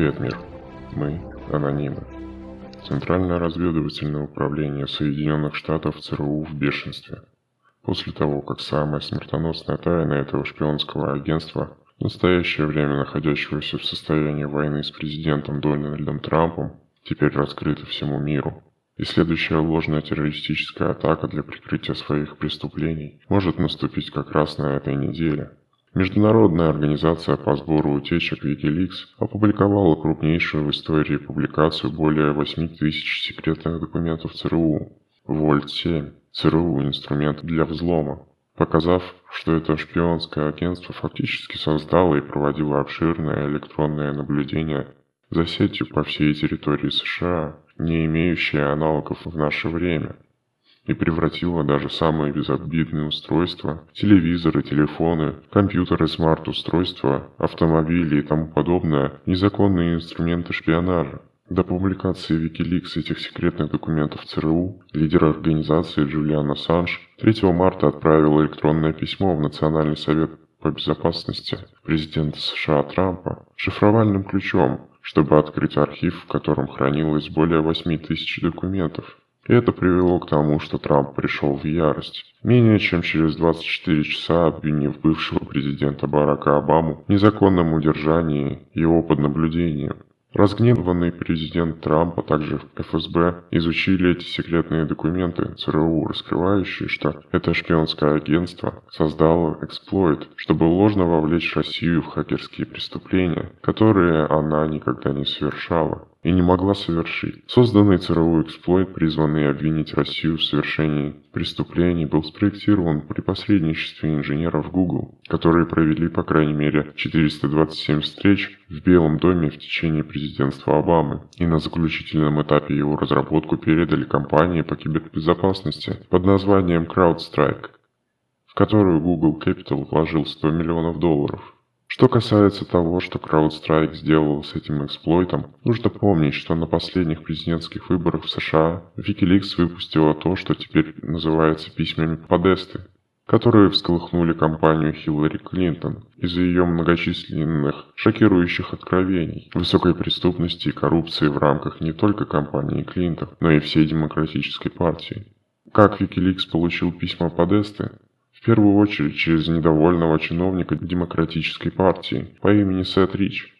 Привет, мир. Мы – анонимы. Центральное разведывательное управление Соединенных Штатов ЦРУ в бешенстве. После того, как самая смертоносная тайна этого шпионского агентства, в настоящее время находящегося в состоянии войны с президентом Дональдом Трампом, теперь раскрыта всему миру, и следующая ложная террористическая атака для прикрытия своих преступлений может наступить как раз на этой неделе – Международная организация по сбору утечек Wikileaks опубликовала крупнейшую в истории публикацию более 8 тысяч секретных документов ЦРУ. Вольт-7. ЦРУ – инструмент для взлома. Показав, что это шпионское агентство фактически создало и проводило обширное электронное наблюдение за сетью по всей территории США, не имеющее аналогов в наше время – и превратила даже самые безобидные устройства, телевизоры, телефоны, компьютеры, смарт-устройства, автомобили и тому подобное незаконные инструменты шпионажа. До публикации Wikileaks этих секретных документов ЦРУ лидер организации Джулиан Ассанж 3 марта отправил электронное письмо в Национальный совет по безопасности президента США Трампа шифровальным ключом, чтобы открыть архив, в котором хранилось более 8 тысяч документов. Это привело к тому, что Трамп пришел в ярость. Менее чем через 24 часа обвинив бывшего президента Барака Обаму в незаконном удержании его под наблюдением. Разгневанный президент Трамп, а также ФСБ изучили эти секретные документы ЦРУ, раскрывающие, что это шпионское агентство создало эксплойт, чтобы ложно вовлечь Россию в хакерские преступления, которые она никогда не совершала и не могла совершить. Созданный ЦРУ эксплойт, призванный обвинить Россию в совершении преступлений, был спроектирован при посредничестве инженеров Google, которые провели по крайней мере 427 встреч в Белом доме в течение президентства Обамы и на заключительном этапе его разработку передали компании по кибербезопасности под названием CrowdStrike, в которую Google Capital вложил 100 миллионов долларов. Что касается того, что CrowdStrike сделал с этим эксплойтом, нужно помнить, что на последних президентских выборах в США Wikileaks выпустила то, что теперь называется письмами Подесты, которые всколыхнули кампанию Хиллари Клинтон из-за ее многочисленных шокирующих откровений, высокой преступности и коррупции в рамках не только кампании Клинтон, но и всей демократической партии. Как Wikileaks получил письма Подесты? В первую очередь через недовольного чиновника Демократической партии по имени Сет Рич,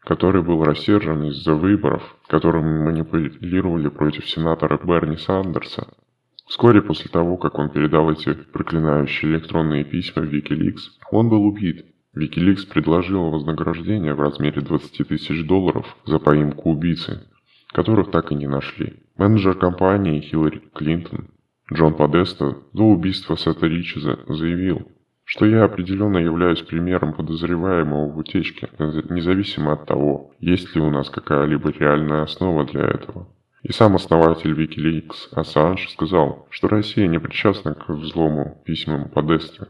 который был рассержен из-за выборов, которыми манипулировали против сенатора Берни Сандерса. Вскоре после того, как он передал эти проклинающие электронные письма в Wikileaks, он был убит. Wikileaks предложил вознаграждение в размере 20 тысяч долларов за поимку убийцы, которых так и не нашли. Менеджер компании Хиллари Клинтон Джон Подеста до убийства Сета Ричеза заявил, что я определенно являюсь примером подозреваемого в утечке, независимо от того, есть ли у нас какая-либо реальная основа для этого. И сам основатель Wikileaks Ассанж сказал, что Россия не причастна к взлому письмам Подесты.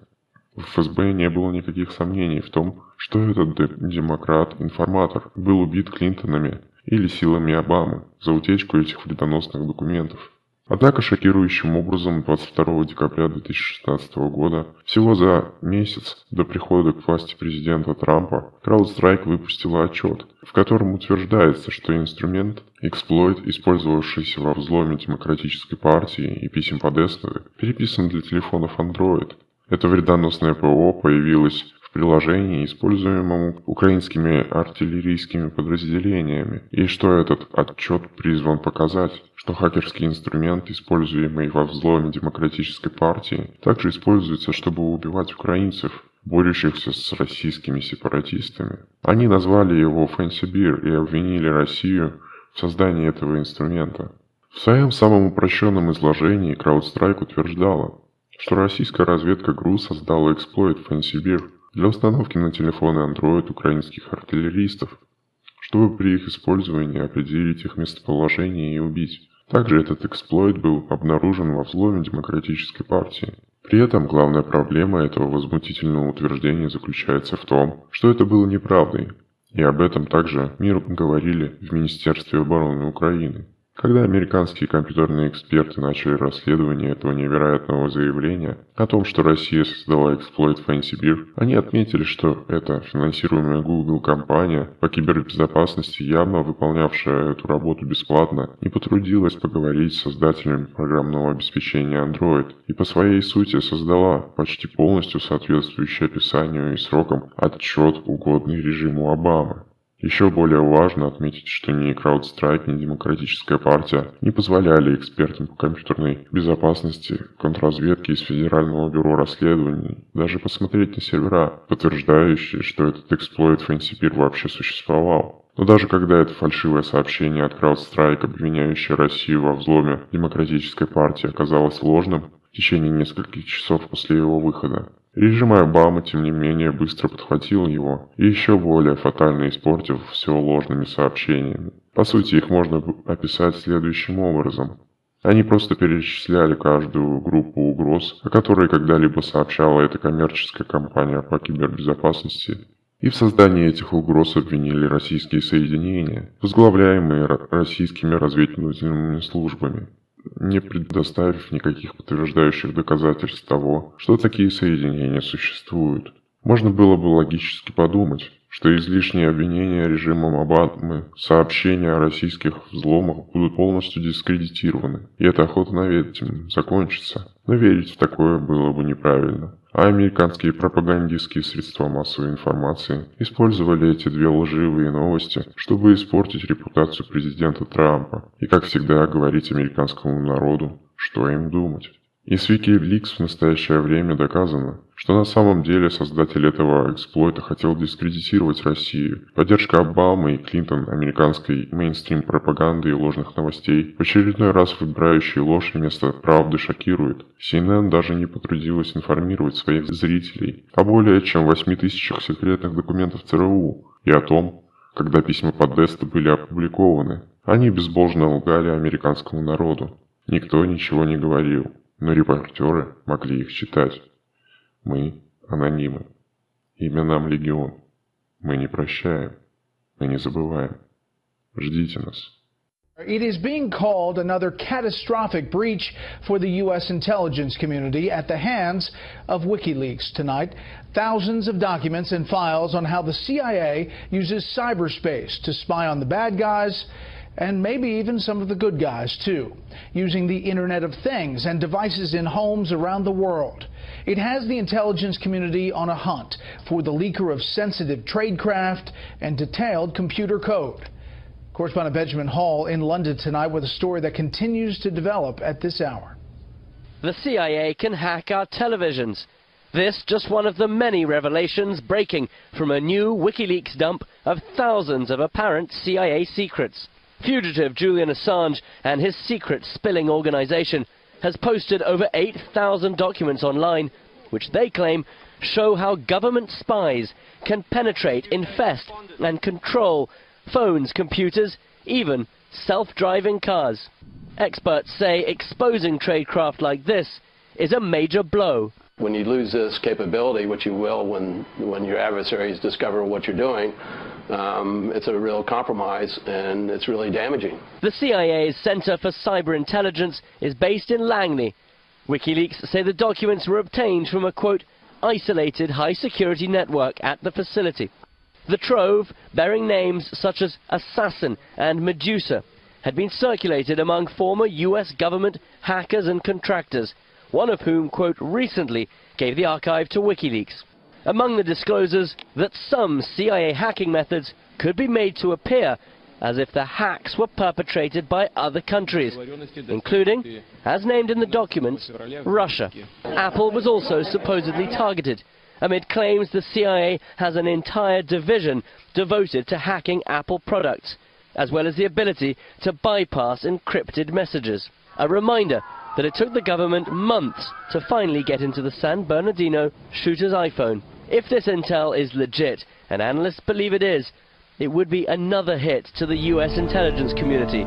В ФСБ не было никаких сомнений в том, что этот демократ-информатор был убит Клинтонами или силами Обамы за утечку этих вредоносных документов. Однако шокирующим образом 22 декабря 2016 года, всего за месяц до прихода к власти президента Трампа, CrowdStrike выпустила отчет, в котором утверждается, что инструмент эксплойт, использовавшийся во взломе Демократической партии и писем Подесты, переписан для телефонов Android. Это вредоносное ПО появилось приложении, используемому украинскими артиллерийскими подразделениями, и что этот отчет призван показать, что хакерский инструмент, используемый во взломе демократической партии, также используется, чтобы убивать украинцев, борющихся с российскими сепаратистами. Они назвали его Фэнсибир и обвинили Россию в создании этого инструмента. В своем самом упрощенном изложении CrowdStrike утверждала, что российская разведка ГРУ создала эксплойт Фэнсибир – для установки на телефоны Android украинских артиллеристов, чтобы при их использовании определить их местоположение и убить. Также этот эксплойт был обнаружен во взломе Демократической партии. При этом главная проблема этого возмутительного утверждения заключается в том, что это было неправдой, и об этом также миру говорили в Министерстве обороны Украины. Когда американские компьютерные эксперты начали расследование этого невероятного заявления о том, что Россия создала эксплойт Fancy Beer, они отметили, что эта финансируемая Google компания по кибербезопасности, явно выполнявшая эту работу бесплатно, не потрудилась поговорить с создателями программного обеспечения Android и по своей сути создала почти полностью соответствующий описанию и срокам отчет, угодный режиму Обамы. Еще более важно отметить, что ни CrowdStrike, ни Демократическая партия не позволяли экспертам по компьютерной безопасности, контрразведке из Федерального бюро расследований даже посмотреть на сервера, подтверждающие, что этот эксплойт FancyPeer вообще существовал. Но даже когда это фальшивое сообщение от CrowdStrike, обвиняющее Россию во взломе Демократической партии, оказалось ложным в течение нескольких часов после его выхода, Режим Обамы, тем не менее, быстро подхватил его и еще более фатально испортив все ложными сообщениями. По сути, их можно описать следующим образом. Они просто перечисляли каждую группу угроз, о которой когда-либо сообщала эта коммерческая компания по кибербезопасности, и в создании этих угроз обвинили российские соединения, возглавляемые российскими разведывательными службами не предоставив никаких подтверждающих доказательств того, что такие соединения существуют. Можно было бы логически подумать, что излишние обвинения режимом Обамы, сообщения о российских взломах будут полностью дискредитированы, и эта охота на ведьм закончится. Но верить в такое было бы неправильно а американские пропагандистские средства массовой информации использовали эти две лживые новости, чтобы испортить репутацию президента Трампа и, как всегда, говорить американскому народу, что им думать. И с Wikileaks в настоящее время доказано, что на самом деле создатель этого эксплойта хотел дискредитировать Россию. Поддержка Обамы и Клинтон американской мейнстрим пропаганды и ложных новостей, в очередной раз выбирающие ложь вместо правды шокирует. CNN даже не потрудилась информировать своих зрителей о более чем 8 тысячах секретных документов ЦРУ и о том, когда письма Подеста были опубликованы. Они безбожно лгали американскому народу. Никто ничего не говорил но репортеры могли их читать. Мы анонимы. Имя нам легион. Мы не прощаем. Мы не забываем. Ждите нас. It is being called another catastrophic breach for the U.S. intelligence community at the hands of WikiLeaks tonight. Thousands of documents and files on how the CIA uses cyberspace to spy on the bad guys and maybe even some of the good guys too, using the Internet of Things and devices in homes around the world. It has the intelligence community on a hunt for the leaker of sensitive tradecraft and detailed computer code. Correspondent Benjamin Hall in London tonight with a story that continues to develop at this hour. The CIA can hack our televisions. This just one of the many revelations breaking from a new WikiLeaks dump of thousands of apparent CIA secrets. Fugitive Julian Assange and his secret spilling organization has posted over 8,000 documents online, which they claim show how government spies can penetrate, infest and control phones, computers, even self-driving cars. Experts say exposing tradecraft like this is a major blow. When you lose this capability, which you will when, when your adversaries discover what you're doing, um, it's a real compromise and it's really damaging. The CIA's Center for Cyber Intelligence is based in Langley. WikiLeaks say the documents were obtained from a, quote, isolated high-security network at the facility. The trove, bearing names such as Assassin and Medusa, had been circulated among former US government hackers and contractors, one of whom, quote, recently gave the archive to WikiLeaks. Among the disclosures that some CIA hacking methods could be made to appear as if the hacks were perpetrated by other countries, including, as named in the documents, Russia. Apple was also supposedly targeted, amid claims the CIA has an entire division devoted to hacking Apple products, as well as the ability to bypass encrypted messages. A reminder that it took the government months to finally get into the San Bernardino shooter's iPhone. If this intel is legit, and analysts believe it is, it would be another hit to the US intelligence community